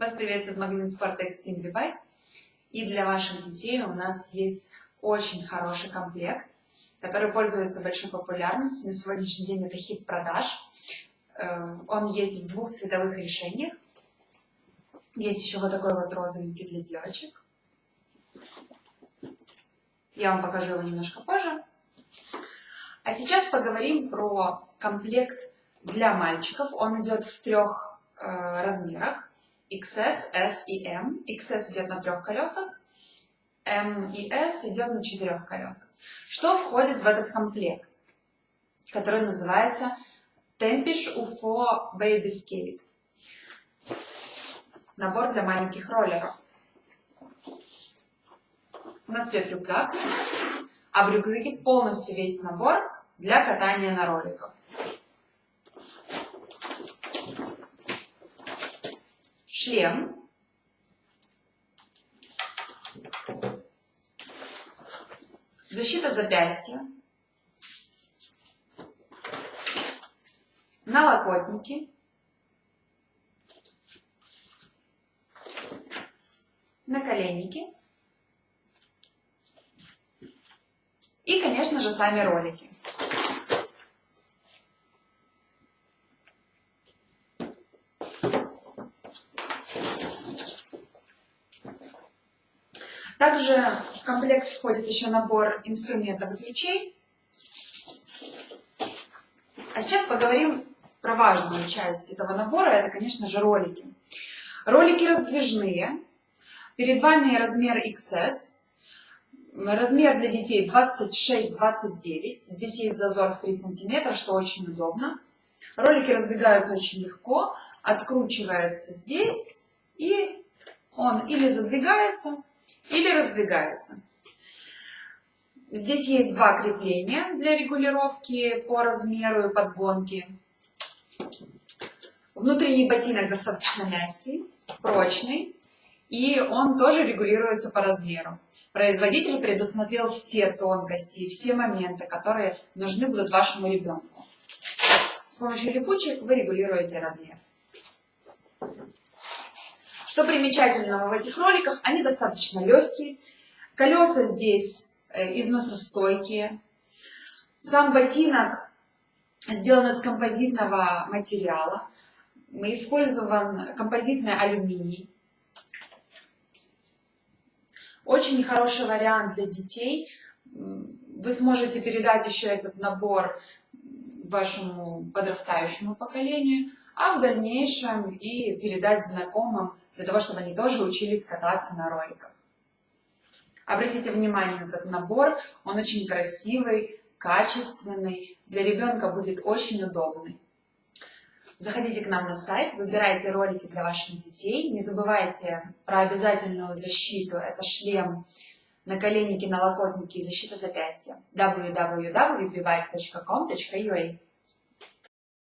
Вас приветствует магазин спорта Extreme V-Bike. И для ваших детей у нас есть очень хороший комплект, который пользуется большой популярностью. На сегодняшний день это хит продаж. Э, он есть в двух цветовых решениях. Есть еще вот такой вот розовенький для девочек. Я вам покажу его немножко позже. А сейчас поговорим про комплект для мальчиков. Он идет в трех э, размерах. XS, S и M. XS идет на трех колесах, M и S идет на четырех колесах. Что входит в этот комплект, который называется Tempish UFO Baby Skate? Набор для маленьких роллеров. У нас идет рюкзак, а в рюкзаке полностью весь набор для катания на роликах. Шлем, защита запястья, налокотники, наколенники. И, конечно же, сами ролики. Также в комплект входит еще набор инструментов и ключей. А сейчас поговорим про важную часть этого набора. Это, конечно же, ролики. Ролики раздвижные. Перед вами размер XS. Размер для детей 26-29. Здесь есть зазор в 3 сантиметра, что очень удобно. Ролики раздвигаются очень легко. Откручивается здесь. И он или задвигается, или раздвигается. Здесь есть два крепления для регулировки по размеру и подгонки. Внутренний ботинок достаточно мягкий, прочный, и он тоже регулируется по размеру. Производитель предусмотрел все тонкости, все моменты, которые нужны будут вашему ребенку. С помощью липучек вы регулируете размер. Что примечательного в этих роликах, они достаточно легкие. Колеса здесь э, износостойкие. Сам ботинок сделан из композитного материала. Использован композитный алюминий. Очень хороший вариант для детей. Вы сможете передать еще этот набор вашему подрастающему поколению, а в дальнейшем и передать знакомым для того, чтобы они тоже учились кататься на роликах. Обратите внимание на этот набор, он очень красивый, качественный, для ребенка будет очень удобный. Заходите к нам на сайт, выбирайте ролики для ваших детей. Не забывайте про обязательную защиту. Это шлем, наколенники, налокотники и защита запястья. www.bbike.com.ua